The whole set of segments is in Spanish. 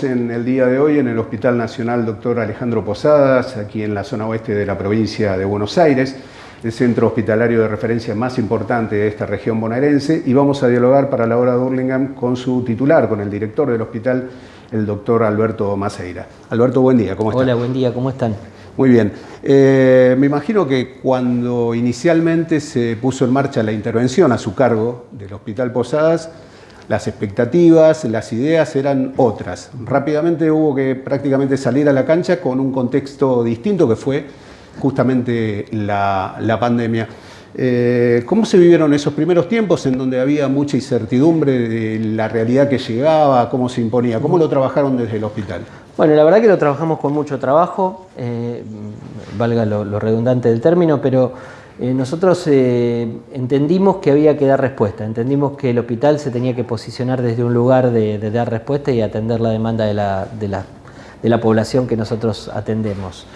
Estamos en el día de hoy en el Hospital Nacional Dr. Alejandro Posadas, aquí en la zona oeste de la provincia de Buenos Aires, el centro hospitalario de referencia más importante de esta región bonaerense, y vamos a dialogar para la hora de Burlingame con su titular, con el director del hospital, el doctor Alberto Maceira. Alberto, buen día, ¿cómo están? Hola, buen día, ¿cómo están? Muy bien. Eh, me imagino que cuando inicialmente se puso en marcha la intervención a su cargo del Hospital Posadas, las expectativas, las ideas eran otras. Rápidamente hubo que prácticamente salir a la cancha con un contexto distinto que fue justamente la, pandemia. Eh, ¿Cómo se vivieron esos primeros tiempos en donde había mucha incertidumbre de la realidad que llegaba, cómo se imponía? ¿Cómo lo trabajaron desde el hospital? Bueno, la verdad que lo trabajamos con mucho trabajo, eh, valga lo redundante del término, pero eh, nosotros eh, entendimos que había que dar respuesta, entendimos que el hospital se tenía que posicionar desde un lugar de, dar respuesta y atender la demanda de la, población que nosotros atendemos.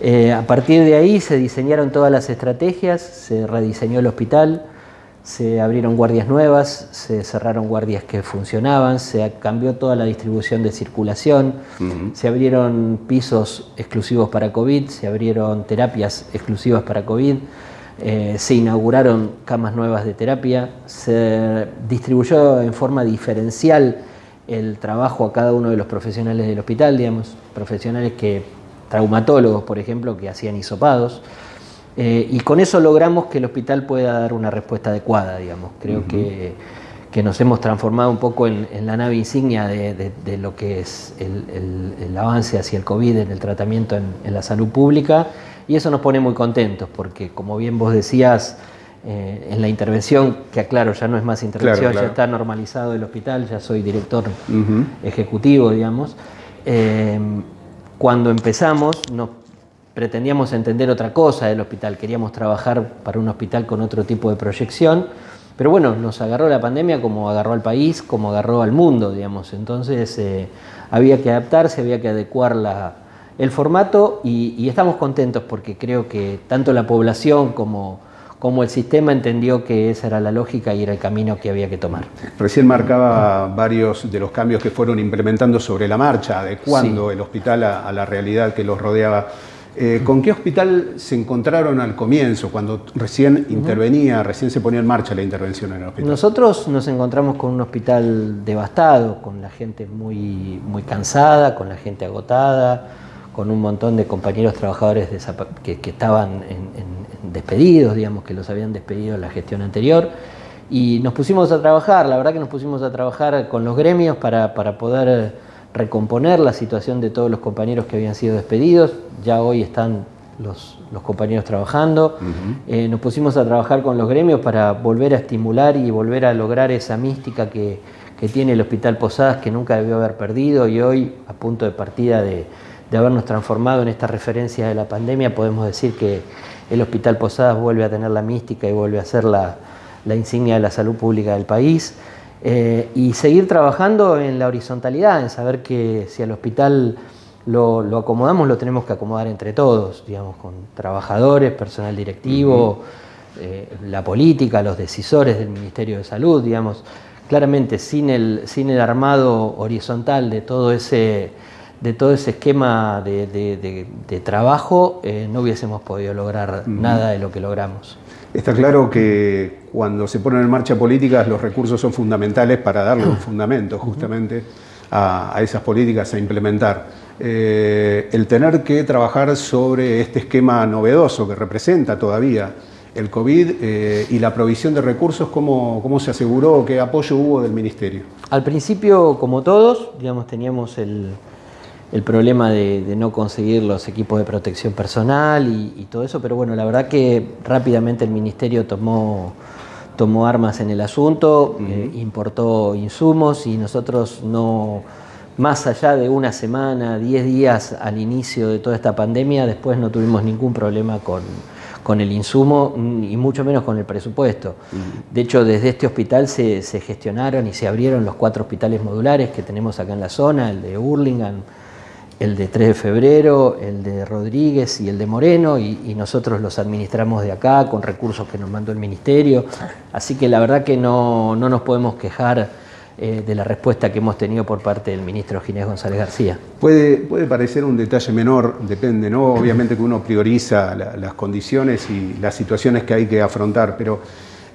Eh, a partir de ahí se diseñaron todas las estrategias, se rediseñó el hospital, se abrieron guardias nuevas, se cerraron guardias que funcionaban, se cambió toda la distribución de circulación, se abrieron pisos exclusivos para COVID, se abrieron terapias exclusivas para COVID, eh, se inauguraron camas nuevas de terapia, se distribuyó en forma diferencial el trabajo a cada uno de los profesionales del hospital, digamos, profesionales que, traumatólogos, por ejemplo, que hacían hisopados, eh, y con eso logramos que el hospital pueda dar una respuesta adecuada, digamos. Creo que, nos hemos transformado un poco en, la nave insignia de, lo que es el, avance hacia el COVID en el tratamiento en la salud pública y eso nos pone muy contentos porque, como bien vos decías, eh, en la intervención, que aclaro, ya no es más intervención, ya está normalizado el hospital, ya soy director ejecutivo, digamos. Eh, cuando empezamos, nos pretendíamos entender otra cosa del hospital, queríamos trabajar para un hospital con otro tipo de proyección, pero bueno, nos agarró la pandemia como agarró al país, como agarró al mundo, digamos. Entonces eh, había que adaptarse, había que adecuar la, el formato y, estamos contentos porque creo que tanto la población como, como el sistema entendió que esa era la lógica y era el camino que había que tomar. Recién marcaba varios de los cambios que fueron implementando sobre la marcha, adecuando el hospital a, la realidad que los rodeaba. Eh, ¿Con qué hospital se encontraron al comienzo, cuando recién intervenía, recién se ponía en marcha la intervención en el hospital? Nosotros nos encontramos con un hospital devastado, con la gente muy, muy cansada, con la gente agotada, con un montón de compañeros trabajadores que, estaban despedidos, digamos, que los habían despedido en la gestión anterior. Y nos pusimos a trabajar, la verdad que nos pusimos a trabajar con los gremios para, poder recomponer la situación de todos los compañeros que habían sido despedidos. Ya hoy están los, compañeros trabajando. Eh, nos pusimos a trabajar con los gremios para volver a estimular y volver a lograr esa mística que, que tiene el Hospital Posadas que nunca debió haber perdido y hoy a punto de partida de, de habernos transformado en esta referencia de la pandemia, podemos decir que el Hospital Posadas vuelve a tener la mística y vuelve a ser la, insignia de la salud pública del país. Eh, y seguir trabajando en la horizontalidad, en saber que si al hospital lo, acomodamos, lo tenemos que acomodar entre todos, digamos, con trabajadores, personal directivo, eh, la política, los decisores del Ministerio de Salud, digamos. Claramente, sin el, sin el armado horizontal de todo ese de todo ese esquema de, trabajo eh, no hubiésemos podido lograr nada de lo que logramos. Está claro que cuando se ponen en marcha políticas los recursos son fundamentales para darle un fundamento justamente a, esas políticas a implementar. Eh, el tener que trabajar sobre este esquema novedoso que representa todavía el COVID eh, y la provisión de recursos, ¿cómo, ¿cómo, se aseguró? ¿Qué apoyo hubo del Ministerio? Al principio, como todos, digamos, teníamos el, el problema de, no conseguir los equipos de protección personal y, todo eso, pero bueno, la verdad que rápidamente el Ministerio tomó, tomó armas en el asunto, eh, importó insumos y nosotros no, más allá de una semana, 10 días al inicio de toda esta pandemia, después no tuvimos ningún problema con, con el insumo y mucho menos con el presupuesto. De hecho, desde este hospital se, se, gestionaron y se abrieron los cuatro hospitales modulares que tenemos acá en la zona, el de Hurlingham, el de 3 de febrero, el de Rodríguez y el de Moreno, y, nosotros los administramos de acá con recursos que nos mandó el Ministerio. Así que la verdad que no, nos podemos quejar eh, de la respuesta que hemos tenido por parte del ministro Ginés González García. Puede, puede parecer un detalle menor, depende, ¿no? Obviamente que uno prioriza las condiciones y las situaciones que hay que afrontar, pero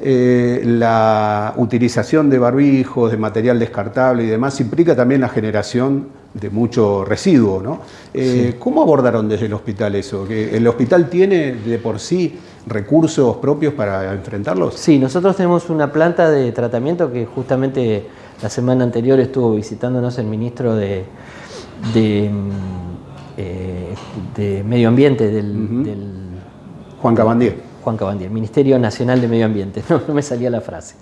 eh, la utilización de barbijos, de material descartable y demás implica también la generación de mucho residuo, ¿no? Eh, ¿Cómo abordaron desde el hospital eso? ¿Que ¿El hospital tiene de por sí recursos propios para enfrentarlos? Sí, nosotros tenemos una planta de tratamiento que justamente la semana anterior estuvo visitándonos el ministro de, de, mm, eh, Medio Ambiente del, Juan Cabandier. Juan Cabandier, Ministerio Nacional de Medio Ambiente, no, me salía la frase.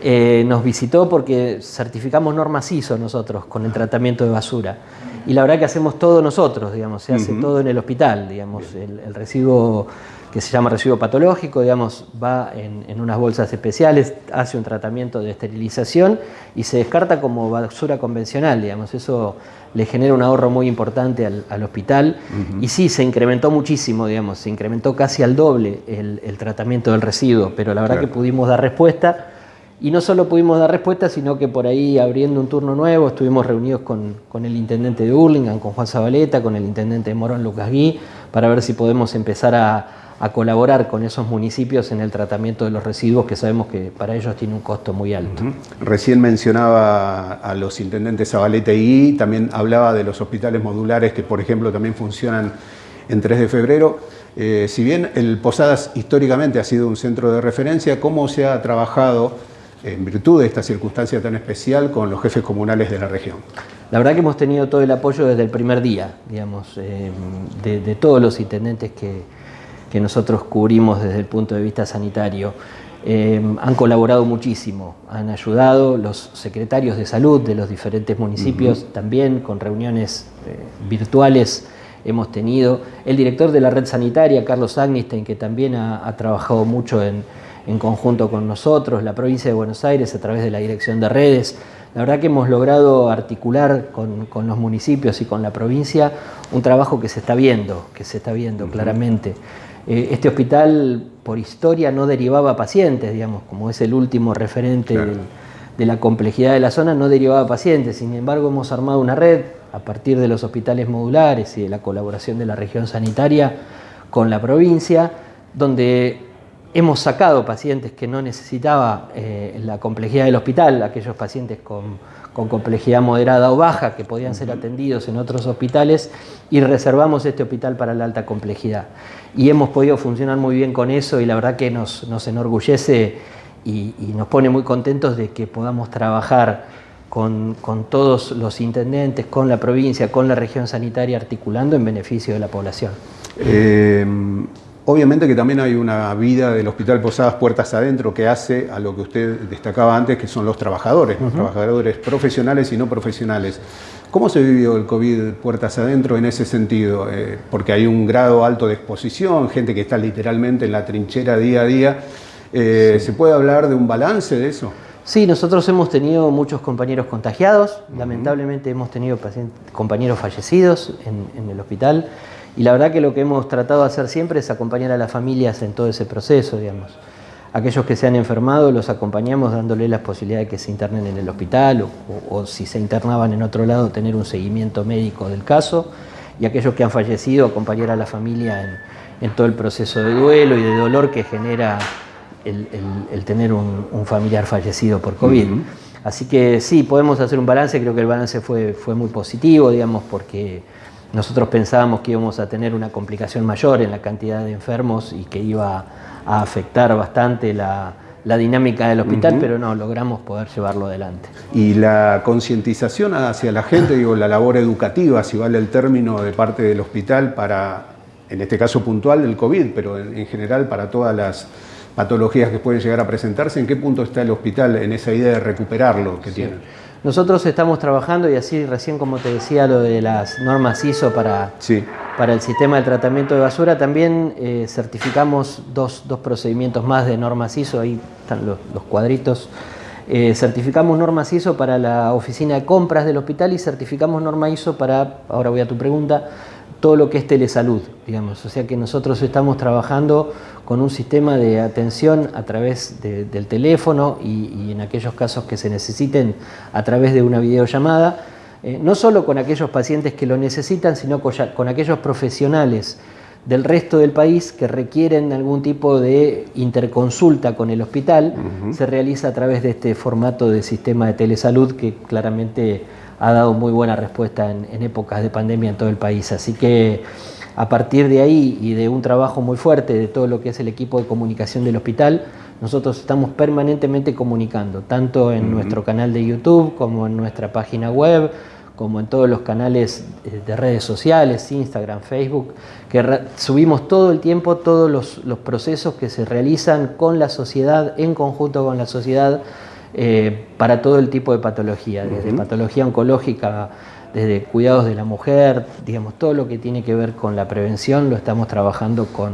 Eh, nos visitó porque certificamos normas ISO nosotros con el tratamiento de basura. Y la verdad que hacemos todo nosotros, digamos, se hace todo en el hospital, digamos, el, residuo que se llama residuo patológico, digamos, va en, unas bolsas especiales, hace un tratamiento de esterilización y se descarta como basura convencional, digamos, eso le genera un ahorro muy importante al, hospital. Y sí, se incrementó muchísimo, digamos, se incrementó casi al doble el, tratamiento del residuo, pero la verdad que pudimos dar respuesta y no solo pudimos dar respuesta, sino que por ahí abriendo un turno nuevo estuvimos reunidos con, con el intendente de Hurlingham, con Juan Zabaleta, con el intendente de Morón, Lucas Gui, para ver si podemos empezar a a colaborar con esos municipios en el tratamiento de los residuos que sabemos que para ellos tiene un costo muy alto. Recién mencionaba a los intendentes Zabaleta y también hablaba de los hospitales modulares que por ejemplo también funcionan en 3 de febrero. Eh, si bien el Posadas históricamente ha sido un centro de referencia, ¿cómo se ha trabajado en virtud de esta circunstancia tan especial con los jefes comunales de la región? La verdad que hemos tenido todo el apoyo desde el primer día, digamos, eh, de todos los intendentes que, que nosotros cubrimos desde el punto de vista sanitario. Eh, han colaborado muchísimo, han ayudado los secretarios de salud de los diferentes municipios, también con reuniones eh, virtuales hemos tenido. El director de la red sanitaria, Carlos Agnistein, que también ha, trabajado mucho en, conjunto con nosotros, la provincia de Buenos Aires a través de la dirección de redes. La verdad que hemos logrado articular con, los municipios y con la provincia un trabajo que se está viendo, que se está viendo claramente. Eh, este hospital, por historia, no derivaba pacientes, digamos, como es el último referente de la complejidad de la zona, no derivaba pacientes. Sin embargo, hemos armado una red a partir de los hospitales modulares y de la colaboración de la región sanitaria con la provincia, donde hemos sacado pacientes que no necesitaba eh, la complejidad del hospital, aquellos pacientes con con complejidad moderada o baja que podían ser atendidos en otros hospitales y reservamos este hospital para la alta complejidad. Y hemos podido funcionar muy bien con eso y la verdad que nos, enorgullece y, nos pone muy contentos de que podamos trabajar con, todos los intendentes, con la provincia, con la región sanitaria, articulando en beneficio de la población. Eh, Obviamente que también hay una vida del Hospital Posadas puertas adentro que hace a lo que usted destacaba antes, que son los trabajadores, los trabajadores profesionales y no profesionales. ¿Cómo se vivió el COVID puertas adentro en ese sentido? Eh, porque hay un grado alto de exposición, gente que está literalmente en la trinchera día a día. Eh, ¿Se puede hablar de un balance de eso? Sí, nosotros hemos tenido muchos compañeros contagiados, lamentablemente hemos tenido compañeros fallecidos en el hospital. Y la verdad que lo que hemos tratado de hacer siempre es acompañar a las familias en todo ese proceso, digamos. Aquellos que se han enfermado los acompañamos dándoles la posibilidad de que se internen en el hospital o, si se internaban en otro lado tener un seguimiento médico del caso y aquellos que han fallecido acompañar a la familia en, todo el proceso de duelo y de dolor que genera el, tener un, familiar fallecido por COVID. Así que sí, podemos hacer un balance, creo que el balance fue, fue muy positivo, digamos, porque nosotros pensábamos que íbamos a tener una complicación mayor en la cantidad de enfermos y que iba a afectar bastante la, dinámica del hospital, pero no, logramos poder llevarlo adelante. Y la concientización hacia la gente, digo, la labor educativa, si vale el término, de parte del hospital para, en este caso puntual, del COVID, pero en, general para todas las patologías que pueden llegar a presentarse, ¿en qué punto está el hospital en esa idea de recuperarlo que tiene? Nosotros estamos trabajando, y así recién como te decía lo de las normas ISO para, para el sistema de tratamiento de basura, también eh, certificamos dos, procedimientos más de normas ISO, ahí están los, cuadritos. Eh, certificamos normas ISO para la oficina de compras del hospital y certificamos norma ISO para, ahora voy a tu pregunta, todo lo que es telesalud, digamos. O sea que nosotros estamos trabajando con un sistema de atención a través del teléfono y, en aquellos casos que se necesiten a través de una videollamada, eh, no solo con aquellos pacientes que lo necesitan, sino con, aquellos profesionales del resto del país que requieren algún tipo de interconsulta con el hospital, se realiza a través de este formato de sistema de telesalud que claramente ha dado muy buena respuesta en, épocas de pandemia en todo el país. Así que a partir de ahí y de un trabajo muy fuerte de todo lo que es el equipo de comunicación del hospital, nosotros estamos permanentemente comunicando, tanto en nuestro canal de YouTube como en nuestra página web, como en todos los canales de redes sociales, Instagram, Facebook, que subimos todo el tiempo todos los, los procesos que se realizan con la sociedad, en conjunto con la sociedad, eh, para todo el tipo de patología, desde patología oncológica, desde cuidados de la mujer, digamos, todo lo que tiene que ver con la prevención lo estamos trabajando con,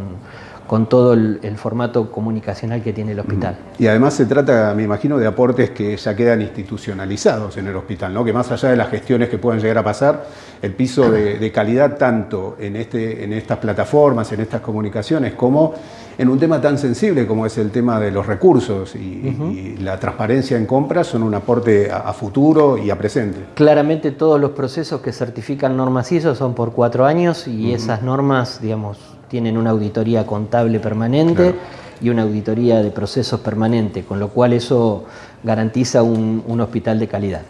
con todo el, formato comunicacional que tiene el hospital. Y además se trata, me imagino, de aportes que ya quedan institucionalizados en el hospital, ¿no? que más allá de las gestiones que puedan llegar a pasar, el piso de, calidad tanto en, este, en estas plataformas, en estas comunicaciones, como en un tema tan sensible como es el tema de los recursos y, la transparencia en compras son un aporte a, futuro y a presente. Claramente todos los procesos que certifican normas ISO son por cuatro años y esas normas, digamos, tienen una auditoría contable permanente y una auditoría de procesos permanente, con lo cual eso garantiza un, hospital de calidad.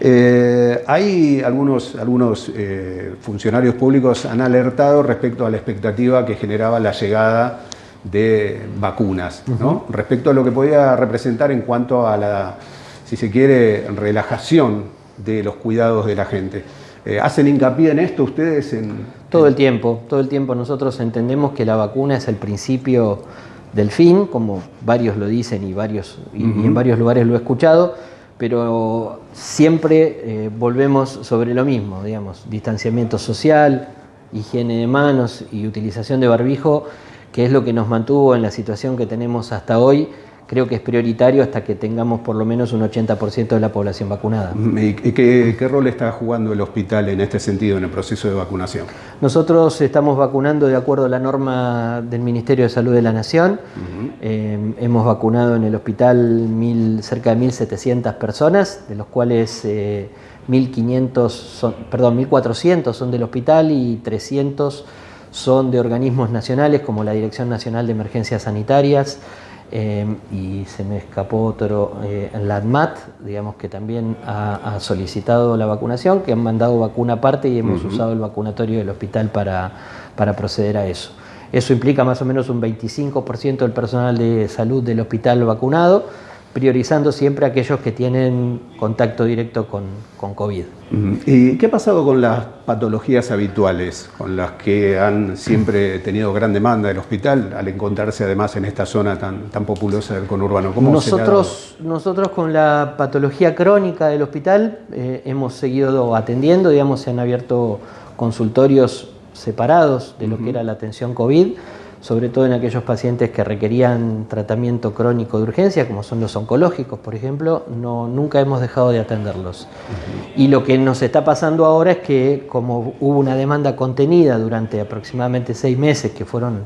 Eh, hay algunos, algunos eh, funcionarios públicos han alertado respecto a la expectativa que generaba la llegada de vacunas, respecto a lo que podía representar en cuanto a la, si se quiere, relajación de los cuidados de la gente. Eh, ¿Hacen hincapié en esto ustedes? En, todo el tiempo, todo el tiempo nosotros entendemos que la vacuna es el principio del fin, como varios lo dicen y, varios, y, en varios lugares lo he escuchado, pero siempre eh, volvemos sobre lo mismo, digamos, distanciamiento social, higiene de manos y utilización de barbijo, que es lo que nos mantuvo en la situación que tenemos hasta hoy creo que es prioritario hasta que tengamos por lo menos un 80% de la población vacunada. ¿Y qué, rol está jugando el hospital en este sentido, en el proceso de vacunación? Nosotros estamos vacunando de acuerdo a la norma del Ministerio de Salud de la Nación. Eh, hemos vacunado en el hospital mil, cerca de 1.700 personas, de los cuales 1.500 eh, son, perdón, 1.400 son del hospital y 300 son de organismos nacionales como la Dirección Nacional de Emergencias Sanitarias, Em, y se me escapó otro, eh, la ADMAT, digamos que también ha, solicitado la vacunación, que han mandado vacuna aparte y hemos usado el vacunatorio del hospital para, para proceder a eso. Eso implica más o menos un 25% del personal de salud del hospital vacunado priorizando siempre aquellos que tienen contacto directo con, con, COVID. ¿Y qué ha pasado con las patologías habituales, con las que han siempre tenido gran demanda del hospital, al encontrarse además en esta zona tan, tan populosa del conurbano? ¿Cómo nosotros, nosotros con la patología crónica del hospital eh, hemos seguido atendiendo, digamos, se han abierto consultorios separados de lo que era la atención COVID sobre todo en aquellos pacientes que requerían tratamiento crónico de urgencia, como son los oncológicos, por ejemplo, no, nunca hemos dejado de atenderlos. Y lo que nos está pasando ahora es que como hubo una demanda contenida durante aproximadamente seis meses, que fueron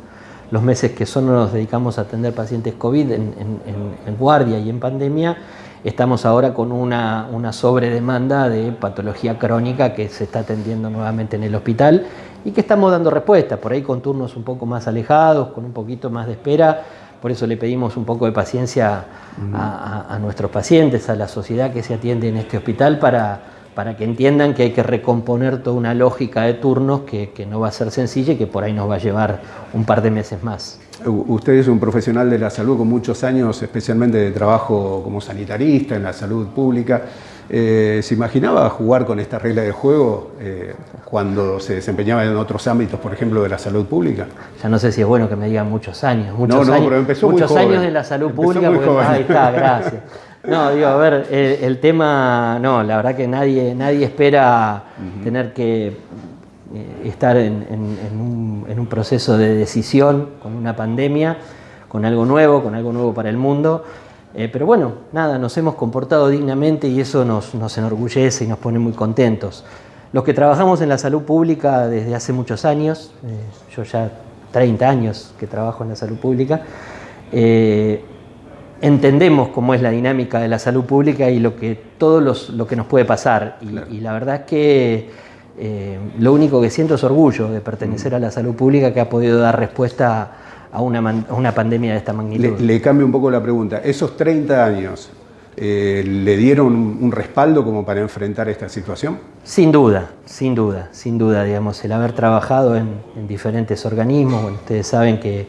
los meses que solo nos dedicamos a atender pacientes COVID en, guardia y en pandemia, estamos ahora con una, una sobredemanda de patología crónica que se está atendiendo nuevamente en el hospital y que estamos dando respuesta, por ahí con turnos un poco más alejados, con un poquito más de espera, por eso le pedimos un poco de paciencia a, nuestros pacientes, a la sociedad que se atiende en este hospital para, para que entiendan que hay que recomponer toda una lógica de turnos que, que, no va a ser sencilla y que por ahí nos va a llevar un par de meses más. Usted es un profesional de la salud con muchos años, especialmente de trabajo como sanitarista en la salud pública. Eh, ¿Se imaginaba jugar con esta regla de juego eh, cuando se desempeñaba en otros ámbitos, por ejemplo, de la salud pública? Ya no sé si es bueno que me digan muchos años. Muchos no, no, pero empezó muchos muy años de la salud pública. ahí está, gracias. No, digo, a ver, el, tema, no, la verdad que nadie, nadie espera tener que eh, estar en, un, en un proceso de decisión con una pandemia, con algo nuevo, con algo nuevo para el mundo. Eh, pero bueno, nada, nos hemos comportado dignamente y eso nos, enorgullece y nos pone muy contentos. Los que trabajamos en la salud pública desde hace muchos años, eh, yo ya 30 años que trabajo en la salud pública, eh, entendemos cómo es la dinámica de la salud pública y lo que, todo lo que nos puede pasar. Y, la verdad es que lo único que siento es orgullo de pertenecer mm. a la salud pública que ha podido dar respuesta a una, pandemia de esta magnitud. Le, cambio un poco la pregunta. Esos 30 años, eh, ¿le dieron un respaldo como para enfrentar esta situación? Sin duda, sin duda, sin duda, digamos, el haber trabajado en, en diferentes organismos, bueno, ustedes saben que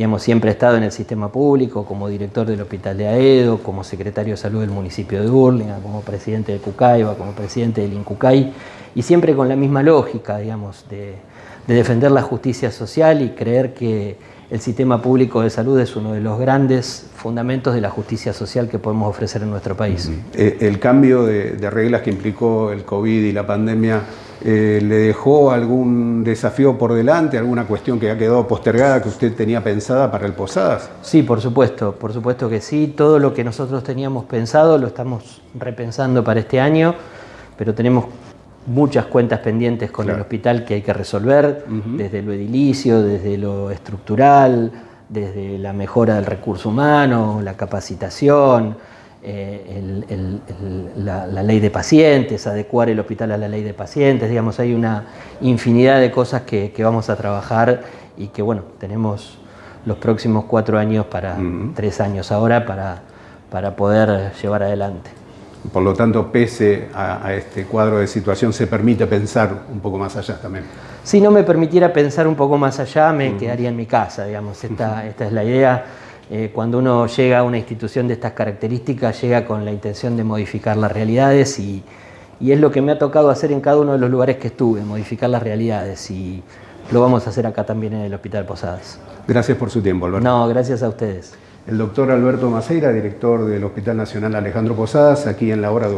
Digamos, siempre he estado en el sistema público como director del Hospital de Aedo, como secretario de salud del municipio de Burlingame, como presidente de Cucaiba, como presidente del INCUCAI, y siempre con la misma lógica, digamos, de, defender la justicia social y creer que el sistema público de salud es uno de los grandes fundamentos de la justicia social que podemos ofrecer en nuestro país. Eh, el cambio de, de reglas que implicó el COVID y la pandemia eh, ¿Le dejó algún desafío por delante, alguna cuestión que ha quedado postergada que usted tenía pensada para el Posadas? Sí, por supuesto, por supuesto que sí. Todo lo que nosotros teníamos pensado lo estamos repensando para este año, pero tenemos muchas cuentas pendientes con el hospital que hay que resolver, desde lo edilicio, desde lo estructural, desde la mejora del recurso humano, la capacitación eh, la, ley de pacientes, adecuar el hospital a la ley de pacientes, digamos, hay una infinidad de cosas que, vamos a trabajar y que, bueno, tenemos los próximos cuatro años para, tres años ahora, para, para poder llevar adelante. Por lo tanto, pese a, este cuadro de situación, se permite pensar un poco más allá también. Si no me permitiera pensar un poco más allá, me quedaría en mi casa, digamos, esta, esta es la idea. Eh, cuando uno llega a una institución de estas características, llega con la intención de modificar las realidades y, es lo que me ha tocado hacer en cada uno de los lugares que estuve, modificar las realidades y lo vamos a hacer acá también en el Hospital Posadas. Gracias por su tiempo, Alberto. No, gracias a ustedes. El doctor Alberto Maceira, director del Hospital Nacional Alejandro Posadas, aquí en la hora de